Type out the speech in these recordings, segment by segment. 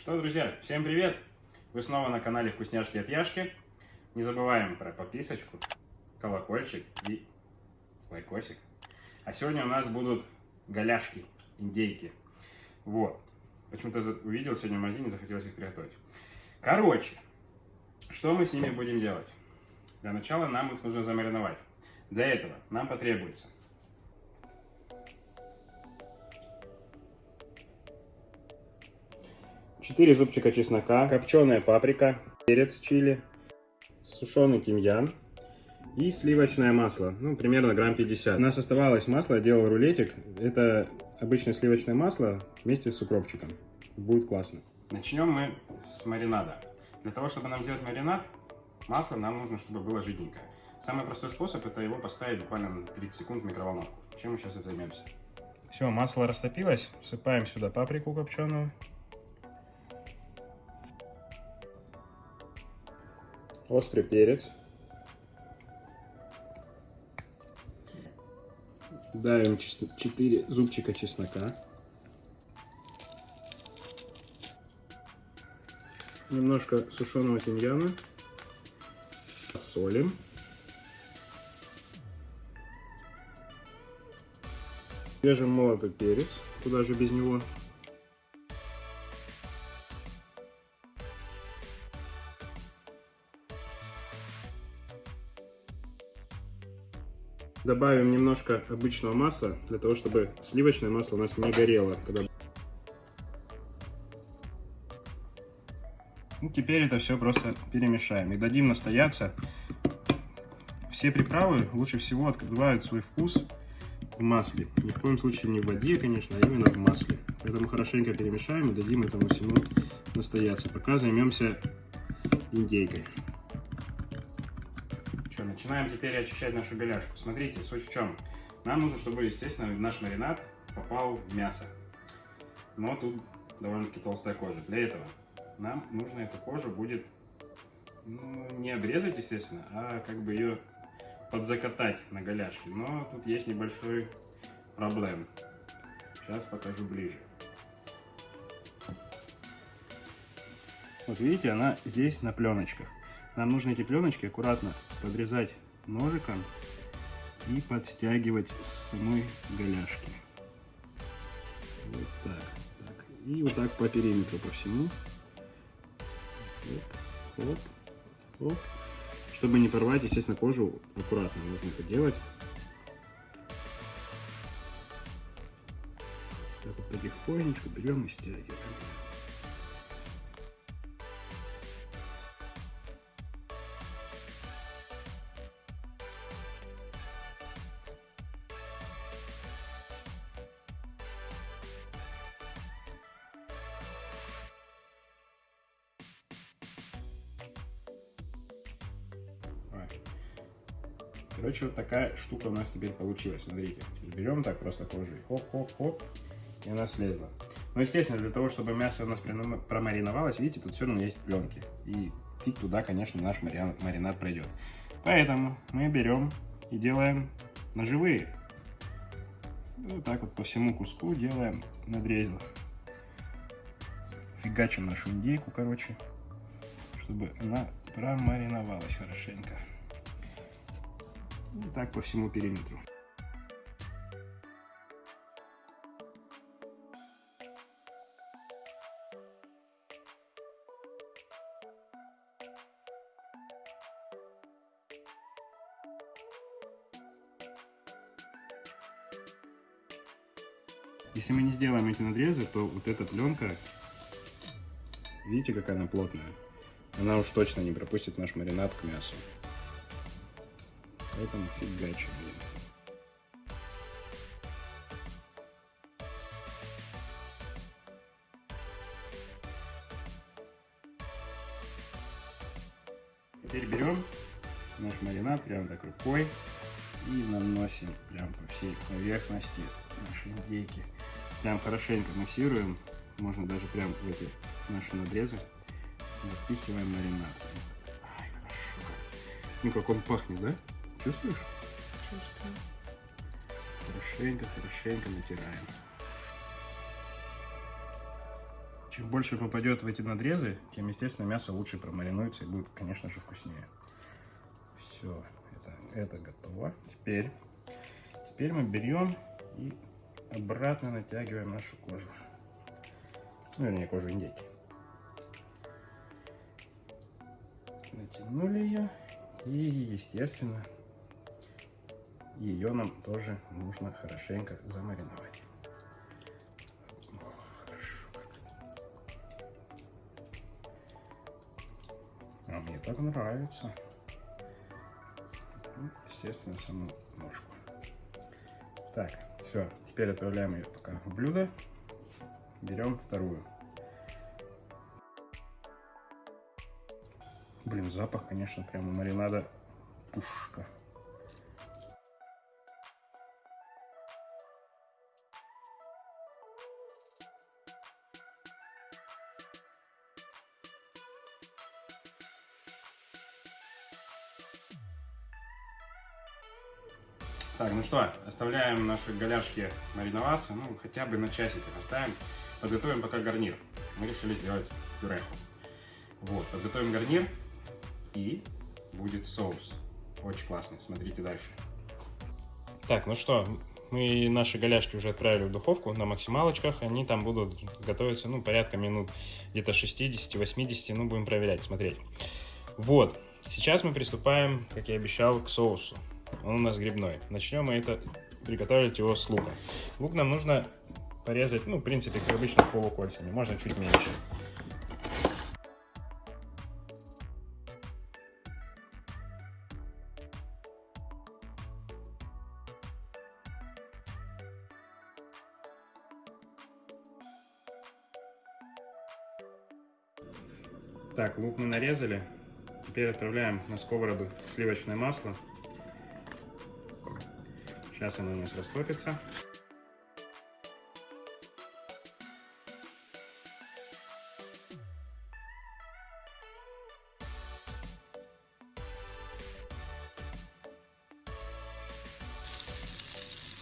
Что, друзья, всем привет! Вы снова на канале Вкусняшки от Яшки. Не забываем про подписочку, колокольчик и лайкосик. А сегодня у нас будут голяшки, индейки. Вот. Почему-то увидел сегодня в магазине, захотелось их приготовить. Короче, что мы с ними будем делать? Для начала нам их нужно замариновать. Для этого нам потребуется 4 зубчика чеснока, копченая паприка, перец чили, сушеный тимьян и сливочное масло, ну, примерно грамм 50. У нас оставалось масло, я делал рулетик. Это обычное сливочное масло вместе с укропчиком. Будет классно. Начнем мы с маринада. Для того, чтобы нам сделать маринад, масло нам нужно, чтобы было жиденькое. Самый простой способ это его поставить буквально на 30 секунд в микроволновку. Чем мы сейчас и займемся. Все, масло растопилось. Всыпаем сюда паприку копченую. Острый перец. Давим 4 зубчика чеснока. Немножко сушеного тимьяна. Солим. Свежий молотый перец. Куда же без него. Добавим немножко обычного масла, для того, чтобы сливочное масло у нас не горело. Когда... Ну, теперь это все просто перемешаем и дадим настояться. Все приправы лучше всего открывают свой вкус в масле. Ни в коем случае не в воде, конечно, а именно в масле. Поэтому хорошенько перемешаем и дадим этому всему настояться. Пока займемся индейкой. Начинаем теперь очищать нашу голяшку. Смотрите, суть в чем. Нам нужно, чтобы, естественно, наш маринад попал в мясо. Но тут довольно-таки толстая кожа. Для этого нам нужно эту кожу будет ну, не обрезать, естественно, а как бы ее подзакатать на голяшке. Но тут есть небольшой проблем. Сейчас покажу ближе. Вот видите, она здесь на пленочках. Нам нужно эти пленочки аккуратно подрезать ножиком и подстягивать с самой голяшки. Вот так, так. И вот так по периметру по всему. Оп, оп, оп. Чтобы не порвать, естественно, кожу аккуратно нужно это делать. Так вот потихонечку берем и стягиваем. Короче, вот такая штука у нас теперь получилась. Смотрите, теперь берем так просто кожу и хоп-хоп-хоп, и она слезла. Но, естественно, для того, чтобы мясо у нас промариновалось, видите, тут все равно есть пленки. И фиг туда, конечно, наш маринад пройдет. Поэтому мы берем и делаем ножевые. Вот так вот по всему куску делаем надрезы. Фигачим нашу индейку, короче, чтобы она промариновалась хорошенько. И так по всему периметру. Если мы не сделаем эти надрезы, то вот эта пленка, видите, какая она плотная, она уж точно не пропустит наш маринад к мясу. Поэтому фигачим. Теперь берем наш маринад прям так рукой и наносим прям по всей поверхности нашей индейки. Прям хорошенько массируем, можно даже прям в эти наши надрезы запихиваем маринад. Ай, хорошо. Ну как он пахнет, да? Чувствуешь? Чувствую. Хорошенько, хорошенько натираем. Чем больше попадет в эти надрезы, тем, естественно, мясо лучше промаринуется и будет, конечно же, вкуснее. Все, это, это готово. Теперь, теперь мы берем и обратно натягиваем нашу кожу. Ну, вернее, кожу индейки. Натянули ее. И, естественно, ее нам тоже нужно хорошенько замариновать. А мне так нравится. Ну, естественно, саму ножку. Так, все. Теперь отправляем ее пока в блюдо. Берем вторую. Блин, запах, конечно, прямо маринада пушка. Что, оставляем наши голяшки мариноваться, ну, хотя бы на часик оставим. Подготовим пока гарнир. Мы решили сделать пюреху. Вот, подготовим гарнир и будет соус. Очень классный, смотрите дальше. Так, ну что, мы наши голяшки уже отправили в духовку на максималочках. Они там будут готовиться, ну, порядка минут где-то 60-80, ну, будем проверять, смотреть. Вот, сейчас мы приступаем, как я обещал, к соусу. Он у нас грибной. Начнем мы это приготовить его с луком. Лук нам нужно порезать, ну, в принципе, как обычно, полукольцами. Можно чуть меньше. Так, лук мы нарезали. Теперь отправляем на сковороду сливочное масло. Сейчас оно у нас растопится.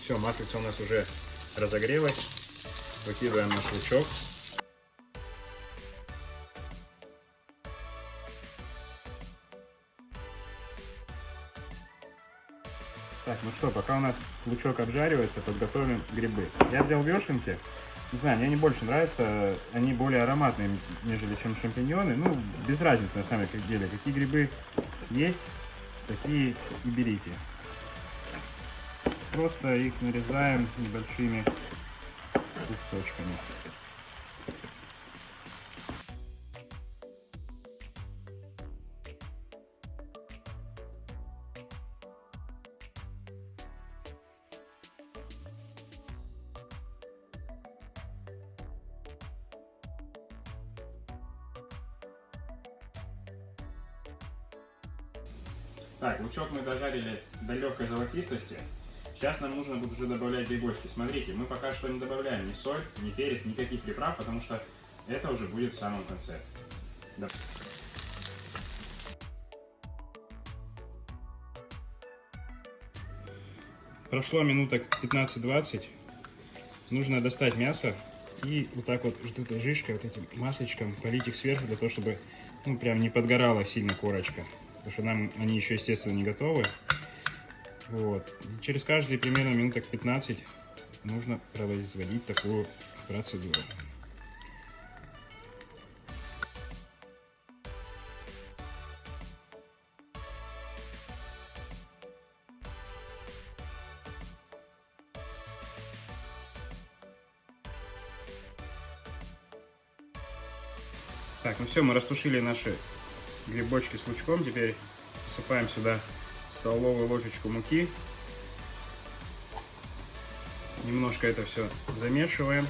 Все, маслица у нас уже разогрелась. Выкидываем наш лучок. Что, пока у нас лучок обжаривается, подготовим грибы. Я взял вешенки. Не знаю, мне они больше нравятся. Они более ароматные, нежели чем шампиньоны. Ну, без разницы на самом деле. Какие грибы есть, такие и берите. Просто их нарезаем небольшими кусочками. Так, лучок мы дожарили до легкой золотистости. Сейчас нам нужно будет уже добавлять грибочки. Смотрите, мы пока что не добавляем ни соль, ни перец, никаких приправ, потому что это уже будет в самом конце. Да. Прошло минуток 15-20. Нужно достать мясо и вот так вот, вот этой жижкой, вот этим масличком полить их сверху, для того, чтобы ну, прям не подгорала сильно корочка потому что нам они еще, естественно, не готовы. Вот. И через каждые примерно минуток 15 нужно производить такую процедуру. Так, ну все, мы растушили наши грибочки с лучком. Теперь посыпаем сюда столовую ложечку муки. Немножко это все замешиваем.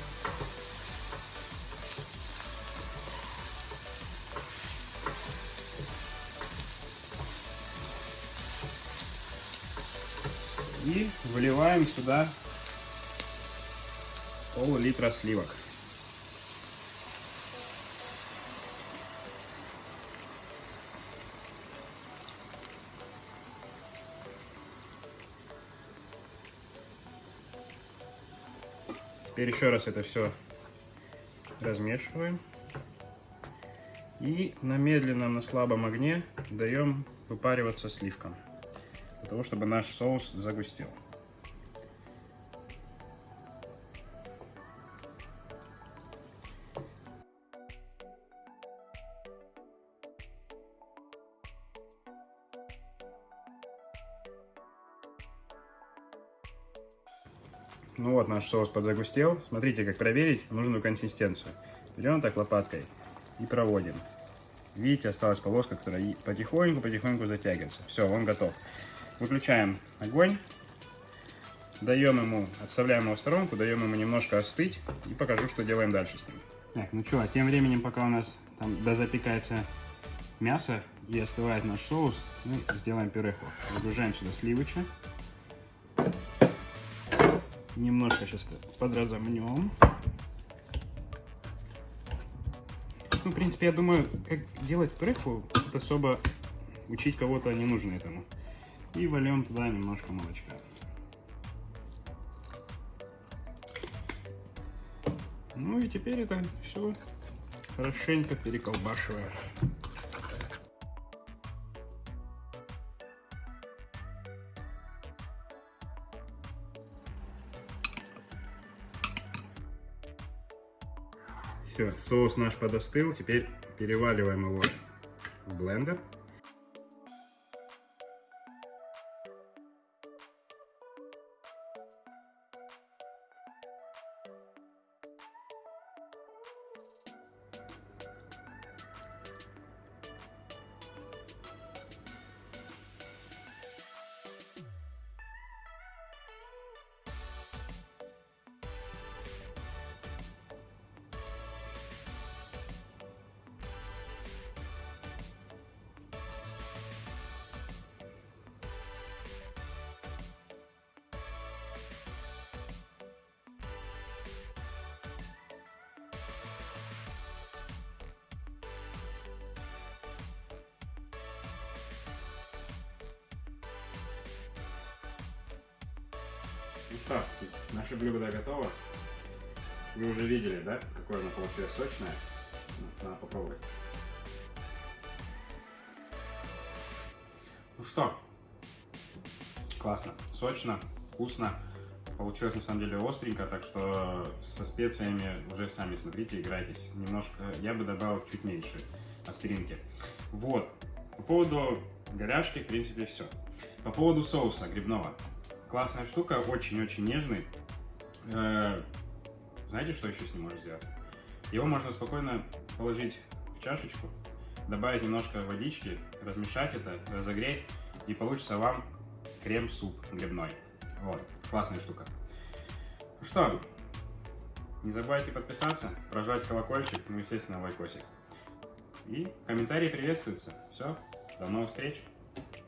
И выливаем сюда пол-литра сливок. Теперь еще раз это все размешиваем. И на медленном, на слабом огне даем выпариваться сливкам, для того, чтобы наш соус загустел. Ну вот наш соус подзагустел. Смотрите, как проверить нужную консистенцию. Берем так лопаткой и проводим. Видите, осталась полоска, которая потихоньку-потихоньку затягивается. Все, он готов. Выключаем огонь. Даем ему, отставляем его в сторонку, даем ему немножко остыть и покажу, что делаем дальше с ним. Так, ну что, тем временем, пока у нас там дозапекается мясо и остывает наш соус, мы сделаем пюреху. Загружаем сюда сливочек немножко сейчас подразомнем. Ну, в принципе, я думаю, как делать пюреху, тут особо учить кого-то не нужно этому. И вольем туда немножко молочка. Ну и теперь это все хорошенько переколбашиваем. Все, соус наш подостыл. Теперь переваливаем его в блендер. Что, наше блюдо готово. Вы уже видели, да, какое оно получилось сочное. Надо попробовать. Ну что, классно, сочно, вкусно. Получилось на самом деле остренько, так что со специями уже сами смотрите, играйтесь. Немножко, я бы добавил чуть меньше остринки. Вот, по поводу горяшки, в принципе, все. По поводу соуса грибного. Классная штука, очень-очень нежный. Э, знаете, что еще с ним можно сделать? Его можно спокойно положить в чашечку, добавить немножко водички, размешать это, разогреть, и получится вам крем-суп грибной. Вот, классная штука. Ну что, не забывайте подписаться, прожать колокольчик, ну, естественно, лайкосик. И комментарии приветствуются. Все, до новых встреч!